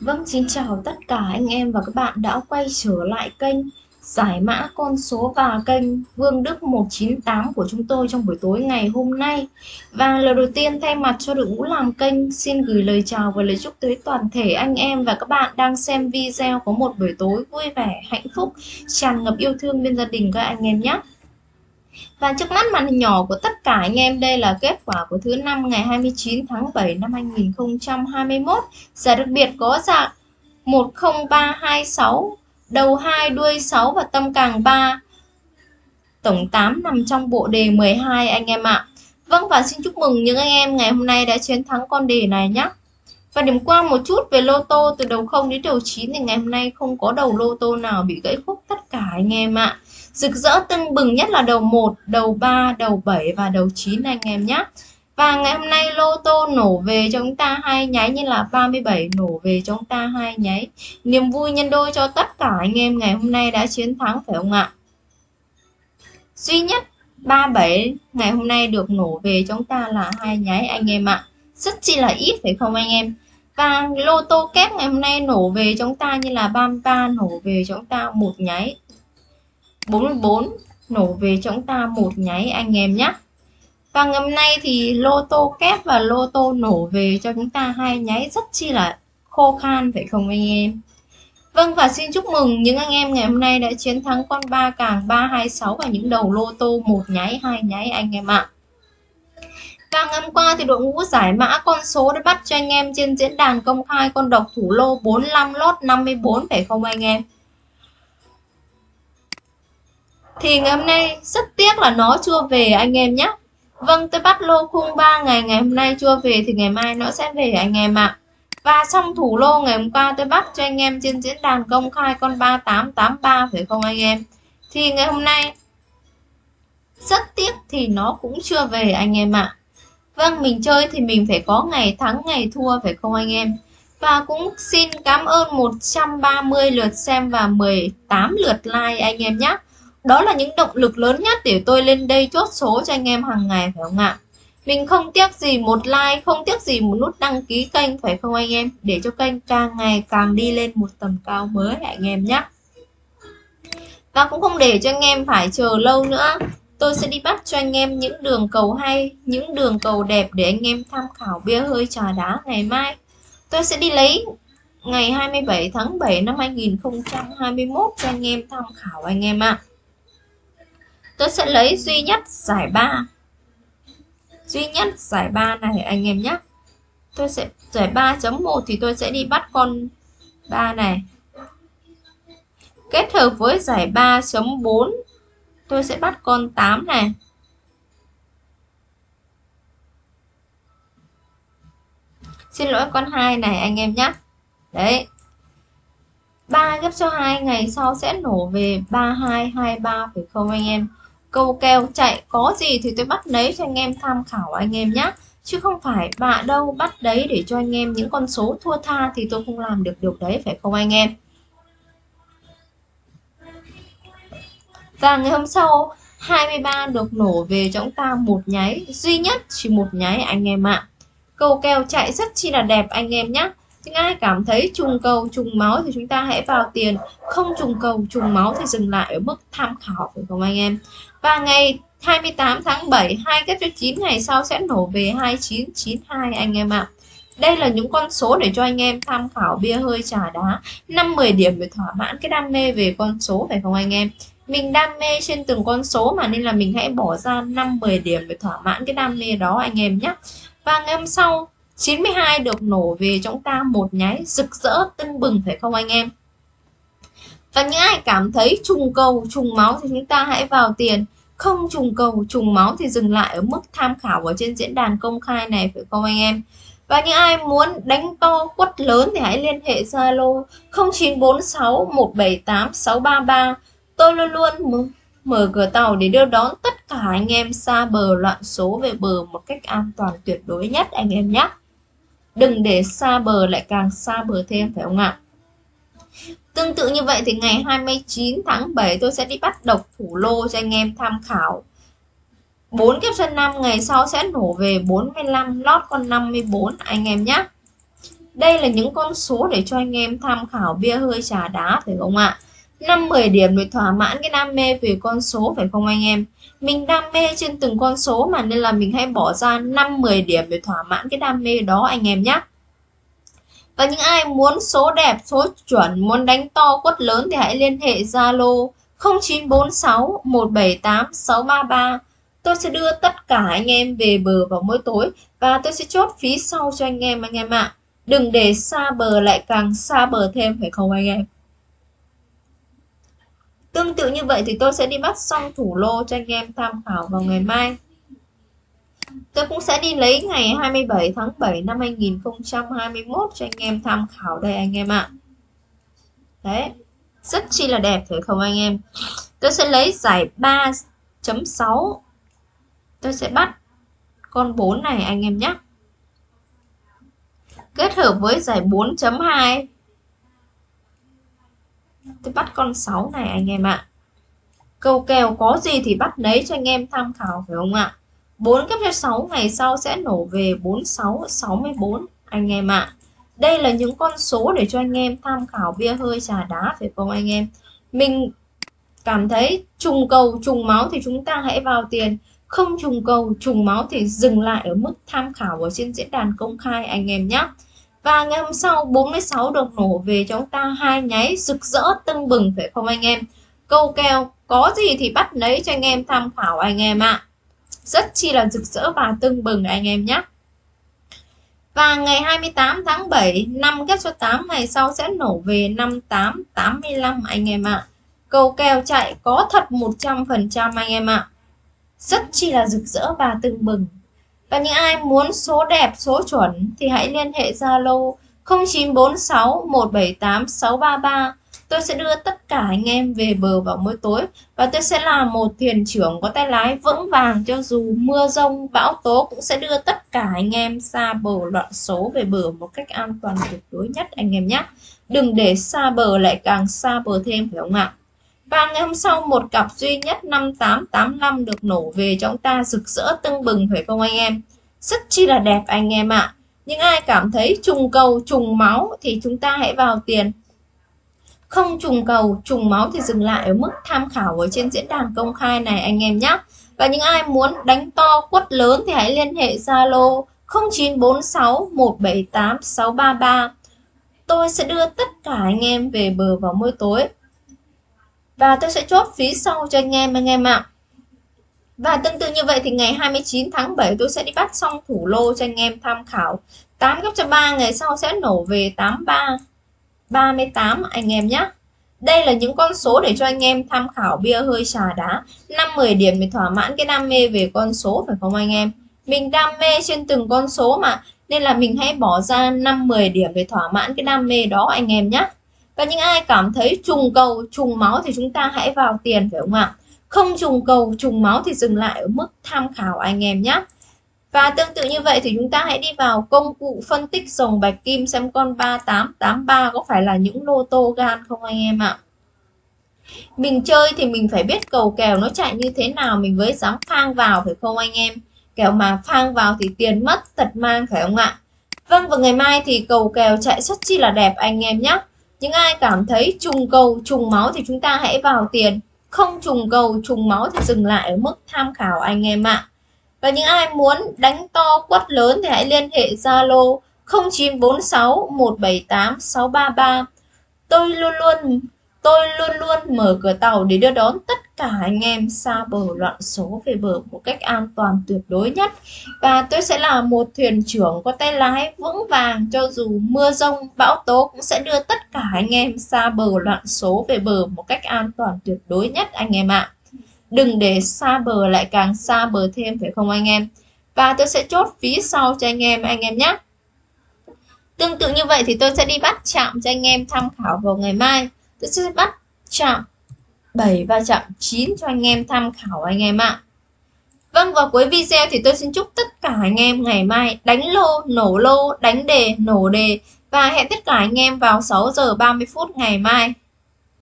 Vâng, xin chào tất cả anh em và các bạn đã quay trở lại kênh giải mã con số và kênh Vương Đức 198 của chúng tôi trong buổi tối ngày hôm nay. Và lời đầu tiên thay mặt cho đội ngũ làm kênh xin gửi lời chào và lời chúc tới toàn thể anh em và các bạn đang xem video có một buổi tối vui vẻ, hạnh phúc, tràn ngập yêu thương bên gia đình các anh em nhé. Và trước mắt màn hình nhỏ của tất cả anh em đây là kết quả của thứ năm ngày 29 tháng 7 năm 2021. Giải đặc biệt có dạng 10326, đầu 2 đuôi 6 và tâm càng 3. Tổng 8 nằm trong bộ đề 12 anh em ạ. Vâng và xin chúc mừng những anh em ngày hôm nay đã chiến thắng con đề này nhé. Và điểm qua một chút về lô tô từ đầu 0 đến đầu 9 thì ngày hôm nay không có đầu lô tô nào bị gãy khúc tất cả anh em ạ. À. Rực rỡ tưng bừng nhất là đầu 1, đầu 3, đầu 7 và đầu 9 anh em nhé. Và ngày hôm nay lô tô nổ về cho chúng ta hai nháy như là 37 nổ về cho chúng ta hai nháy. Niềm vui nhân đôi cho tất cả anh em ngày hôm nay đã chiến thắng phải không ạ? Duy nhất 37 ngày hôm nay được nổ về cho chúng ta là hai nháy anh em ạ. Rất chi là ít phải không anh em? Và lô tô kép ngày hôm nay nổ về cho chúng ta như là 33 nổ về cho chúng ta một nháy 44 nổ về cho chúng ta một nháy anh em nhé và ngày hôm nay thì lô tô kép và lô tô nổ về cho chúng ta hai nháy rất chi là khô khan, phải không anh em Vâng và xin chúc mừng những anh em ngày hôm nay đã chiến thắng con ba càng 326 và những đầu lô tô một nháy, hai nháy anh em ạ. Và ngày hôm qua thì đội ngũ giải mã con số đã bắt cho anh em trên diễn đàn công khai con độc thủ lô 45 lốt 54 phải không anh em? Thì ngày hôm nay rất tiếc là nó chưa về anh em nhé Vâng tôi bắt lô khung 3 ngày ngày hôm nay chưa về thì ngày mai nó sẽ về anh em ạ. Và xong thủ lô ngày hôm qua tôi bắt cho anh em trên diễn đàn công khai con 3883 phải không anh em? Thì ngày hôm nay rất tiếc thì nó cũng chưa về anh em ạ. Vâng mình chơi thì mình phải có ngày thắng, ngày thua, phải không anh em? Và cũng xin cảm ơn 130 lượt xem và 18 lượt like anh em nhé đó là những động lực lớn nhất để tôi lên đây chốt số cho anh em hàng ngày phải không ạ? Mình không tiếc gì một like, không tiếc gì một nút đăng ký kênh phải không anh em? Để cho kênh càng ngày càng đi lên một tầm cao mới anh em nhé. Và cũng không để cho anh em phải chờ lâu nữa. Tôi sẽ đi bắt cho anh em những đường cầu hay, những đường cầu đẹp để anh em tham khảo bia hơi trà đá ngày mai. Tôi sẽ đi lấy ngày 27 tháng 7 năm 2021 cho anh em tham khảo anh em ạ. À tôi sẽ lấy duy nhất giải 3 duy nhất giải 3 này, anh em nhé. Tôi sẽ, giải 3.1 thì tôi sẽ đi bắt con 3 này. Kết hợp với giải 3.4 tôi sẽ bắt con 8 này. Xin lỗi con 2 này, anh em nhé. Đấy. 3 gấp cho 2 ngày sau sẽ nổ về 3223 phải không, anh em câu kèo chạy có gì thì tôi bắt lấy cho anh em tham khảo anh em nhé chứ không phải bạ đâu bắt đấy để cho anh em những con số thua tha thì tôi không làm được được đấy, phải không anh em? Và ngày hôm sau 23 được nổ về cho chúng ta một nháy. Duy nhất chỉ một nháy anh em ạ. Câu kèo chạy rất chi là đẹp anh em nhé những ai cảm thấy trùng cầu, trùng máu thì chúng ta hãy vào tiền. Không trùng cầu, trùng máu thì dừng lại ở mức tham khảo, phải không anh em? Và ngày 28 tháng 7 hai kết cho 9 ngày sau sẽ nổ về 2992 anh em ạ. Đây là những con số để cho anh em tham khảo bia hơi trà đá 5-10 điểm để thỏa mãn cái đam mê về con số, phải không anh em? Mình đam mê trên từng con số mà nên là mình hãy bỏ ra 5-10 điểm để thỏa mãn cái đam mê đó anh em nhé và ngày hôm sau 92 được nổ về chúng ta một nháy, rực rỡ, tưng bừng, phải không anh em? Và những ai cảm thấy trùng cầu, trùng máu thì chúng ta hãy vào tiền không trùng cầu, trùng máu thì dừng lại ở mức tham khảo ở trên diễn đàn công khai này, phải không anh em? Và những ai muốn đánh to quất lớn thì hãy liên hệ Zalo 0946 178 633 tôi luôn luôn mở cửa tàu để đưa đón tất cả anh em xa bờ loạn số về bờ một cách an toàn tuyệt đối nhất, anh em nhé. Đừng để xa bờ lại càng xa bờ thêm, phải không ạ? Tương tự như vậy thì ngày 29 tháng 7 tôi sẽ đi bắt độc thủ lô cho anh em tham khảo 4 kiếp sân 5 ngày sau sẽ nổ về 45 lót con 54 anh em nhé Đây là những con số để cho anh em tham khảo bia hơi trà đá, phải không ạ? 5 10 điểm để thỏa mãn cái đam mê về con số, phải không anh em? Mình đam mê trên từng con số mà, nên là mình hãy bỏ ra 5 10 điểm để thỏa mãn cái đam mê đó, anh em nhé. Và những ai muốn số đẹp, số chuẩn, muốn đánh to quất lớn thì hãy liên hệ Zalo 0946 178 633. Tôi sẽ đưa tất cả anh em về bờ vào mỗi tối và tôi sẽ chốt phí sau cho anh em anh em ạ. À. Đừng để xa bờ lại càng xa bờ thêm phải không anh em? Tương tự như vậy thì tôi sẽ đi bắt xong thủ lô cho anh em tham khảo vào ngày mai. Tôi cũng sẽ đi lấy ngày 27 tháng 7 năm 2021 cho anh em tham khảo đây anh em ạ. Đấy, rất chi là đẹp phải không anh em? Tôi sẽ lấy giải 3.6. Tôi sẽ bắt con 4 này anh em nhé. Kết hợp với giải 4.2 tôi bắt con 6 này anh em ạ câu kèo có gì thì bắt lấy cho anh em tham khảo phải không ạ 4 cấp cho 6 ngày sau sẽ nổ về 46 64 anh em ạ. Đây là những con số để cho anh em tham khảo bia hơi trà đá phải không anh em? Mình cảm thấy trùng cầu, trùng máu thì chúng ta hãy vào tiền. Không trùng cầu, trùng máu thì dừng lại ở mức tham khảo ở trên diễn đàn công khai anh em nhé. Và ngày hôm sau 46 được nổ về cho chúng ta hai nháy rực rỡ tưng bừng phải không anh em? Câu kèo, có gì thì bắt lấy cho anh em tham khảo anh em ạ rất chi là rực rỡ và tưng bừng anh em nhé. Và ngày 28 tháng 7 năm ghép số 8 ngày sau sẽ nổ về 5885 anh em ạ. Cầu kèo chạy có thật 100% anh em ạ. Rất chi là rực rỡ và tưng bừng. Và những ai muốn số đẹp, số chuẩn thì hãy liên hệ Zalo 0946 178 633. Tôi sẽ đưa tất cả anh em về bờ vào mỗi tối và tôi sẽ là một thuyền trưởng có tay lái vững vàng cho dù mưa rông, bão tố cũng sẽ đưa tất cả anh em xa bờ loạn số về bờ một cách an toàn tuyệt đối nhất anh em nhé. Đừng để xa bờ lại càng xa bờ thêm phải không ạ? Và ngày hôm sau một cặp duy nhất 5885 được nổ về cho chúng ta rực rỡ tưng bừng phải không anh em? Rất chi là đẹp anh em ạ. À. Những ai cảm thấy trùng cầu trùng máu thì chúng ta hãy vào tiền. Không trùng cầu, trùng máu thì dừng lại ở mức tham khảo ở trên diễn đàn công khai này, anh em nhé. Và những ai muốn đánh to quất lớn thì hãy liên hệ Zalo 0946 178 633. Tôi sẽ đưa tất cả anh em về bờ vào mỗi tối và tôi sẽ chốt phí sau cho anh em anh em ạ và tương tự như vậy thì ngày 29 tháng 7 tôi sẽ đi bắt xong thủ lô cho anh em tham khảo 8 gấp cho 3 ngày sau sẽ nổ về 83 38 anh em nhé. Đây là những con số để cho anh em tham khảo bia hơi trà đá. 5-10 điểm để thỏa mãn cái đam mê về con số, phải không anh em? Mình đam mê trên từng con số mà, nên là mình hãy bỏ ra 5-10 điểm để thỏa mãn cái đam mê đó, anh em nhé. Và những ai cảm thấy trùng cầu, trùng máu thì chúng ta hãy vào tiền, phải không ạ? Không trùng cầu, trùng máu thì dừng lại ở mức tham khảo, anh em nhé và tương tự như vậy thì chúng ta hãy đi vào công cụ phân tích dòng bạch kim xem con 3883 có phải là những lô tô gan không anh em ạ? Mình chơi thì mình phải biết cầu kèo nó chạy như thế nào, mình mới dám phang vào, phải không anh em? Kèo mà phang vào thì tiền mất tật mang, phải không ạ? Vâng và ngày mai thì cầu kèo chạy rất chi là đẹp anh em nhé những ai cảm thấy trùng cầu, trùng máu thì chúng ta hãy vào tiền. Không trùng cầu, trùng máu thì dừng lại ở mức tham khảo anh em ạ và những ai muốn đánh to quất lớn thì hãy liên hệ Zalo 0946 178 633 tôi luôn luôn, tôi luôn luôn mở cửa tàu để đưa đón tất cả anh em xa bờ loạn số về bờ một cách an toàn tuyệt đối nhất. Và tôi sẽ là một thuyền trưởng có tay lái vững vàng, cho dù mưa rông, bão tố cũng sẽ đưa tất cả anh em xa bờ loạn số về bờ một cách an toàn tuyệt đối nhất, anh em ạ đừng để xa bờ lại càng xa bờ thêm phải không anh em và tôi sẽ chốt phí sau cho anh em anh em nhé tương tự như vậy thì tôi sẽ đi bắt chạm cho anh em tham khảo vào ngày mai tôi sẽ bắt chạm 7 và chạm 9 cho anh em tham khảo anh em ạ. Vâng vào cuối video thì tôi xin chúc tất cả anh em ngày mai đánh lô, nổ lô, đánh đề, nổ đề và hẹn tất cả anh em vào 6 giờ 30 phút ngày mai.